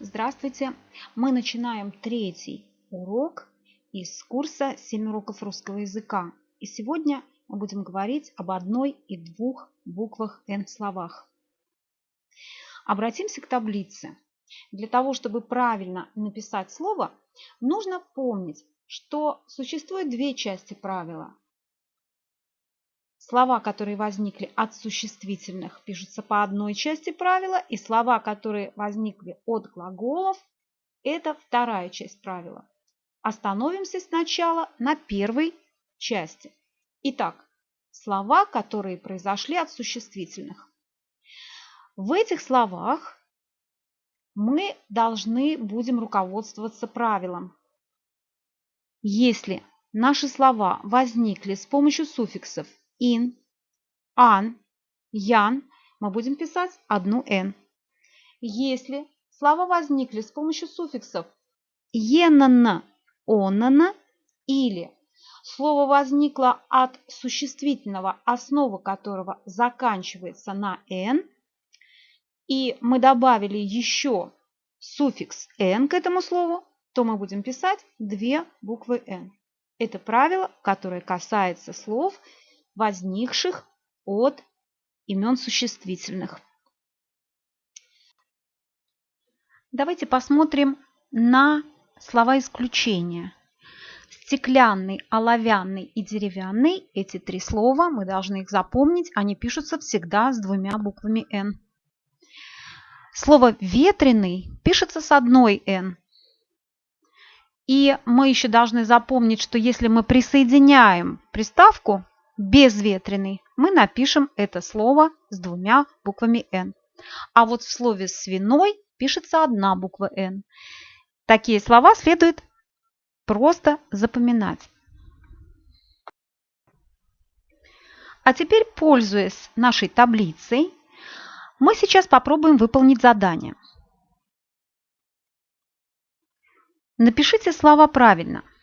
Здравствуйте! Мы начинаем третий урок из курса «7 уроков русского языка». И сегодня мы будем говорить об одной и двух буквах «н» в словах. Обратимся к таблице. Для того, чтобы правильно написать слово, нужно помнить, что существует две части правила. Слова, которые возникли от существительных, пишутся по одной части правила, и слова, которые возникли от глаголов, это вторая часть правила. Остановимся сначала на первой части. Итак, слова, которые произошли от существительных. В этих словах мы должны будем руководствоваться правилом. Если наши слова возникли с помощью суффиксов ин, ан, ян мы будем писать одну н. Если слова возникли с помощью суффиксов енана, онана или слово возникло от существительного, основа которого заканчивается на «н», и мы добавили еще суффикс «н» к этому слову, то мы будем писать две буквы «н». Это правило, которое касается слов, возникших от имен существительных. Давайте посмотрим на слова исключения. Стеклянный, оловянный и деревянный – эти три слова, мы должны их запомнить, они пишутся всегда с двумя буквами «н». Слово «ветреный» пишется с одной «н». И мы еще должны запомнить, что если мы присоединяем приставку безветренный, мы напишем это слово с двумя буквами «н». А вот в слове «свиной» пишется одна буква «н». Такие слова следует просто запоминать. А теперь, пользуясь нашей таблицей, мы сейчас попробуем выполнить задание. Напишите слова правильно –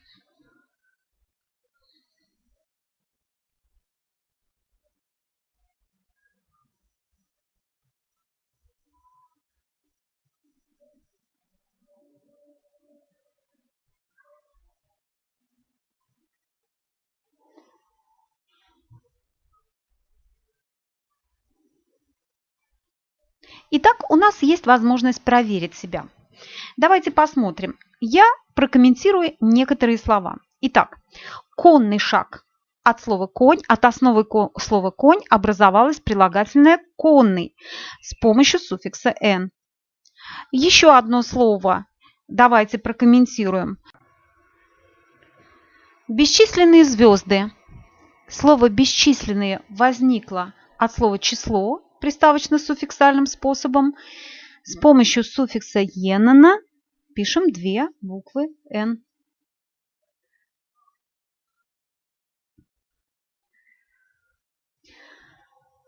Итак, у нас есть возможность проверить себя. Давайте посмотрим. Я прокомментирую некоторые слова. Итак, конный шаг. От слова конь, от основы слова конь образовалось прилагательное конный с помощью суффикса «н». Еще одно слово давайте прокомментируем. Бесчисленные звезды. Слово «бесчисленные» возникло от слова «число», приставочно-суффиксальным способом. С помощью суффикса «енана» пишем две буквы «н».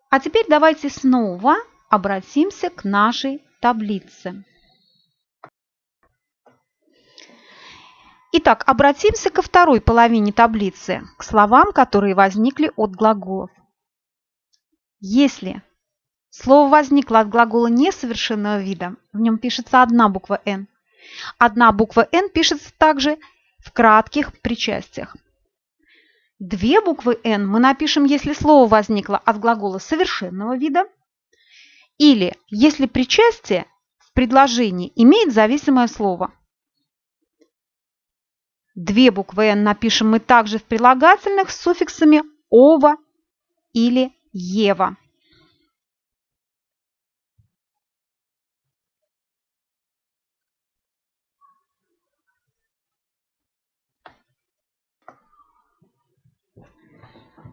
А теперь давайте снова обратимся к нашей таблице. Итак, обратимся ко второй половине таблицы, к словам, которые возникли от глаголов. Если Слово возникло от глагола несовершенного вида. В нем пишется одна буква «н». Одна буква «н» пишется также в кратких причастиях. Две буквы «н» мы напишем, если слово возникло от глагола совершенного вида или если причастие в предложении имеет зависимое слово. Две буквы «н» напишем мы также в прилагательных с суффиксами «ова» или «ева».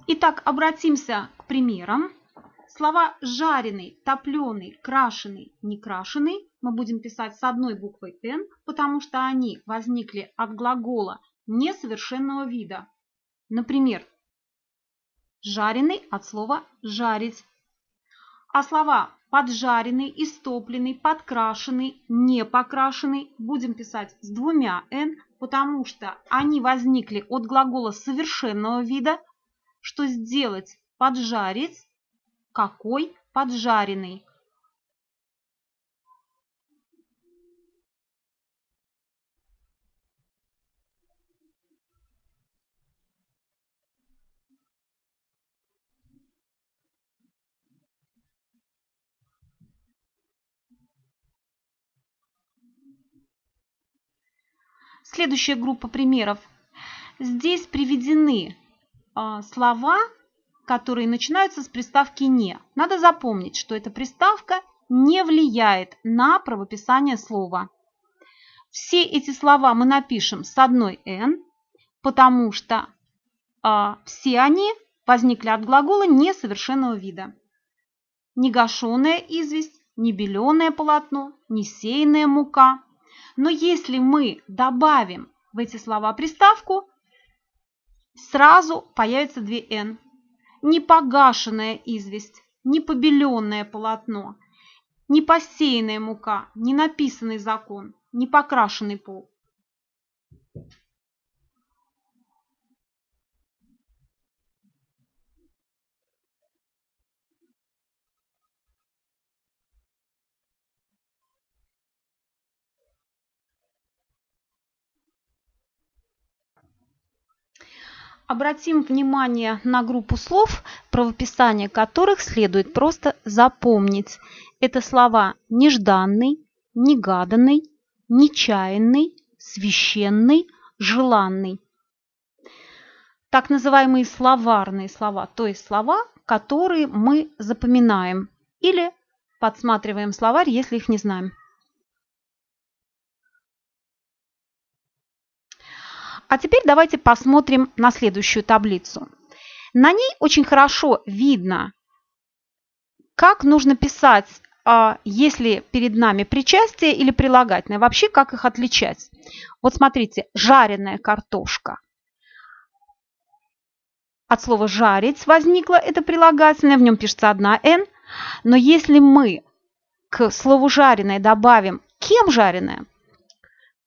Итак, обратимся к примерам. Слова жареный, топленый, крашеный, некрашеный мы будем писать с одной буквой «н», потому что они возникли от глагола несовершенного вида. Например, жареный от слова «жарить». А слова поджаренный, истопленный, подкрашенный, не покрашенный будем писать с двумя «н», потому что они возникли от глагола совершенного вида, что сделать поджарить, какой поджаренный. Следующая группа примеров. Здесь приведены слова, которые начинаются с приставки «не». Надо запомнить, что эта приставка не влияет на правописание слова. Все эти слова мы напишем с одной «н», потому что э, все они возникли от глагола несовершенного вида. Негашенная известь, небеленое полотно, несеянная мука. Но если мы добавим в эти слова приставку, сразу появится две «н». Непогашенная известь, непобеленное полотно, непосеянная мука, ненаписанный закон, непокрашенный пол. Обратим внимание на группу слов, правописание которых следует просто запомнить. Это слова нежданный, негаданный, нечаянный, священный, желанный. Так называемые словарные слова, то есть слова, которые мы запоминаем или подсматриваем словарь, если их не знаем. А теперь давайте посмотрим на следующую таблицу. На ней очень хорошо видно, как нужно писать, а, если перед нами причастие или прилагательное. Вообще, как их отличать. Вот смотрите, жареная картошка. От слова «жарить» возникло это прилагательное, в нем пишется одна «н». Но если мы к слову «жареное» добавим «кем жареное»,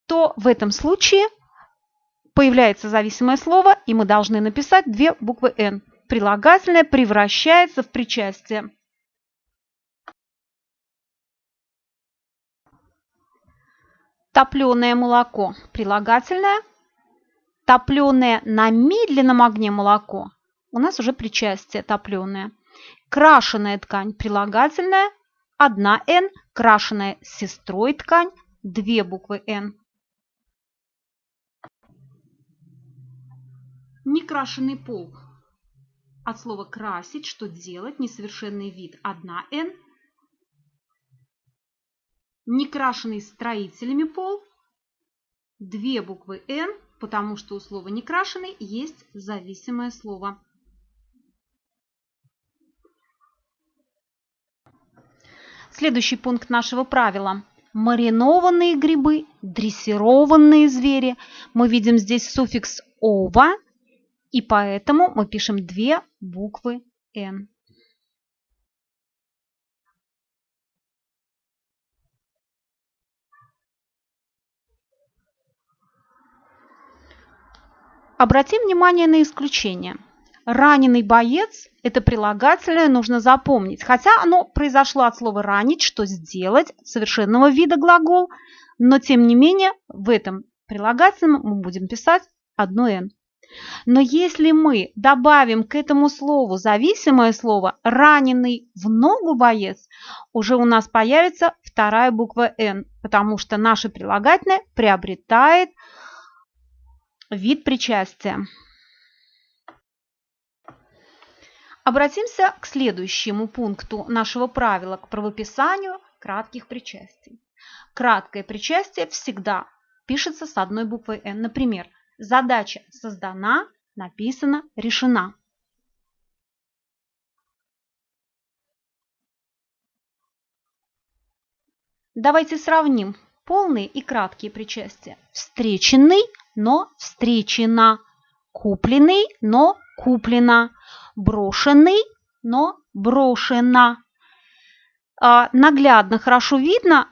то в этом случае появляется зависимое слово, и мы должны написать две буквы «н». Прилагательное превращается в причастие. Топленое молоко – прилагательное. Топленое на медленном огне молоко – у нас уже причастие топленое. Крашеная ткань – прилагательное. Одна «н». Крашеная сестрой ткань – две буквы «н». Некрашенный пол. От слова красить, что делать, несовершенный вид, одна «н». Некрашенный строителями пол, две буквы «н», потому что у слова некрашенный есть зависимое слово. Следующий пункт нашего правила. Маринованные грибы, дрессированные звери. Мы видим здесь суффикс «ова», и поэтому мы пишем две буквы «Н». Обратим внимание на исключение. Раненый боец – это прилагательное, нужно запомнить. Хотя оно произошло от слова «ранить», что «сделать», совершенного вида глагол, но тем не менее в этом прилагательном мы будем писать одно «н». Но если мы добавим к этому слову зависимое слово «раненый в ногу боец», уже у нас появится вторая буква «н», потому что наше прилагательное приобретает вид причастия. Обратимся к следующему пункту нашего правила, к правописанию кратких причастий. Краткое причастие всегда пишется с одной буквой «н». Например, Задача создана, написана, решена. Давайте сравним полные и краткие причастия. Встреченный, но встречена. Купленный, но куплена. Брошенный, но брошена. А, наглядно, хорошо видно,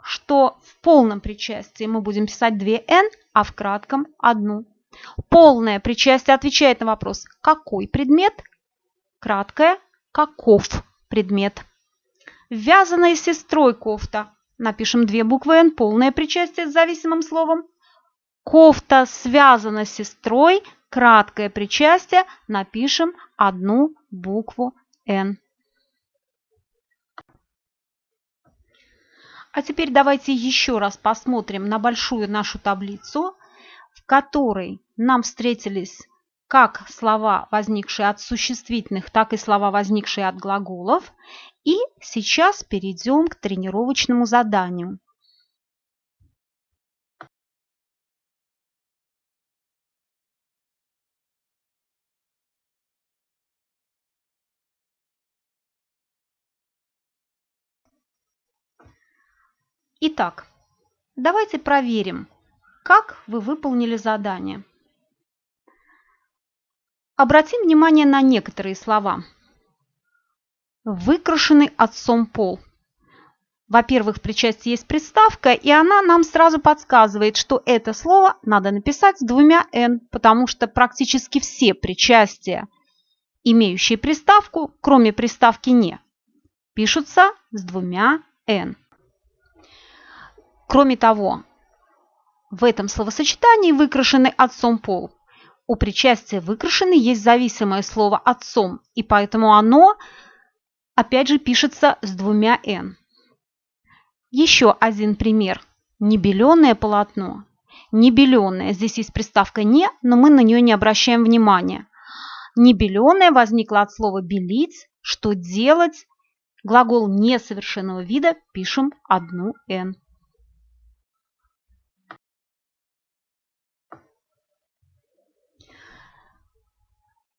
что в полном причастии мы будем писать две «н», а в кратком – одну. Полное причастие отвечает на вопрос «какой предмет?», краткое «каков предмет?». Вязаная сестрой кофта. Напишем две буквы «н», полное причастие с зависимым словом. Кофта связана с сестрой, краткое причастие, напишем одну букву «н». А теперь давайте еще раз посмотрим на большую нашу таблицу, в которой нам встретились как слова, возникшие от существительных, так и слова, возникшие от глаголов. И сейчас перейдем к тренировочному заданию. Итак, давайте проверим, как вы выполнили задание. Обратим внимание на некоторые слова. Выкрашенный отцом пол. Во-первых, при части есть приставка, и она нам сразу подсказывает, что это слово надо написать с двумя «н», потому что практически все причастия, имеющие приставку, кроме приставки «не», пишутся с двумя «н». Кроме того, в этом словосочетании выкрашенный отцом пол у причастия выкрашенный есть зависимое слово отцом, и поэтому оно, опять же, пишется с двумя «н». Еще один пример. Небеленое полотно. Небеленое. Здесь есть приставка «не», но мы на нее не обращаем внимания. Небеленое возникло от слова «белить», что делать. Глагол несовершенного вида пишем одну «н».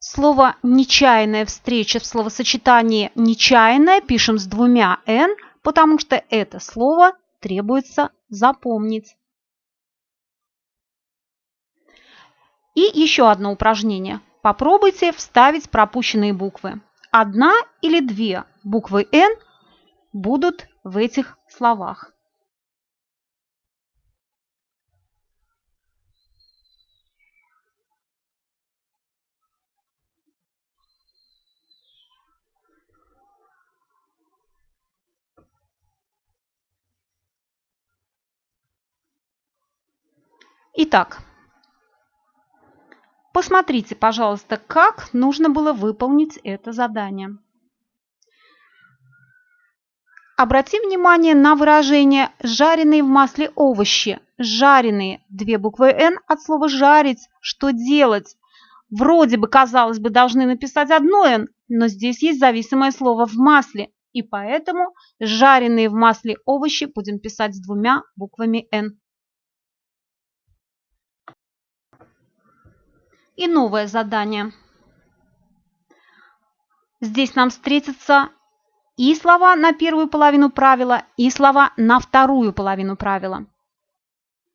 Слово «нечаянная встреча» в словосочетании «нечаянная» пишем с двумя «н», потому что это слово требуется запомнить. И еще одно упражнение. Попробуйте вставить пропущенные буквы. Одна или две буквы «н» будут в этих словах. Итак, посмотрите, пожалуйста, как нужно было выполнить это задание. Обратим внимание на выражение «жареные в масле овощи». Жареные, две буквы «н» от слова «жарить», что делать? Вроде бы, казалось бы, должны написать одно «н», но здесь есть зависимое слово «в масле», и поэтому жареные в масле овощи будем писать с двумя буквами «н». И новое задание. Здесь нам встретятся и слова на первую половину правила, и слова на вторую половину правила.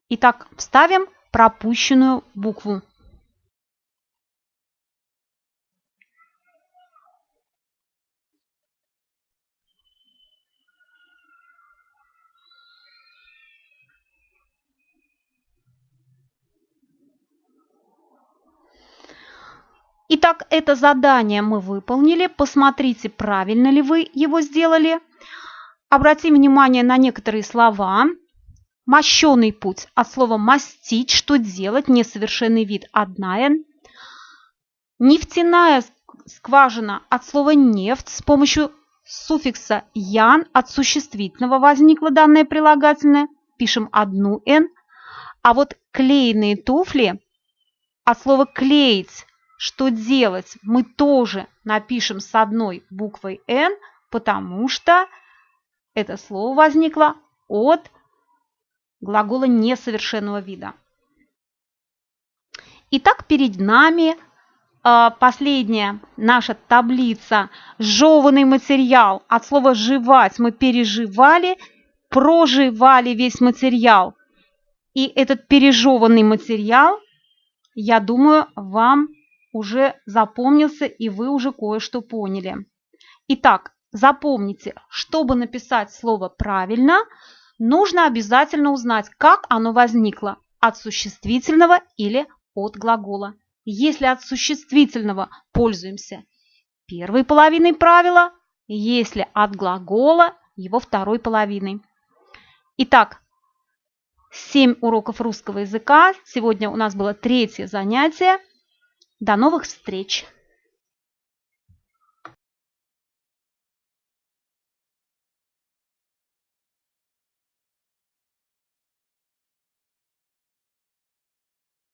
Итак, вставим пропущенную букву. Итак, это задание мы выполнили. Посмотрите, правильно ли вы его сделали. Обратим внимание на некоторые слова. Мощеный путь от слова «мастить», что делать, несовершенный вид, одна «н». Нефтяная скважина от слова «нефть» с помощью суффикса «ян» от существительного возникло данное прилагательное, пишем одну «н». А вот клееные туфли от слова «клеить» что делать, мы тоже напишем с одной буквой «н», потому что это слово возникло от глагола несовершенного вида. Итак, перед нами э, последняя наша таблица «Жеванный материал». От слова «жевать» мы переживали, проживали весь материал. И этот пережеванный материал, я думаю, вам уже запомнился и вы уже кое-что поняли. Итак, запомните, чтобы написать слово правильно, нужно обязательно узнать, как оно возникло – от существительного или от глагола. Если от существительного пользуемся первой половиной правила, если от глагола – его второй половиной. Итак, 7 уроков русского языка. Сегодня у нас было третье занятие – до новых встреч!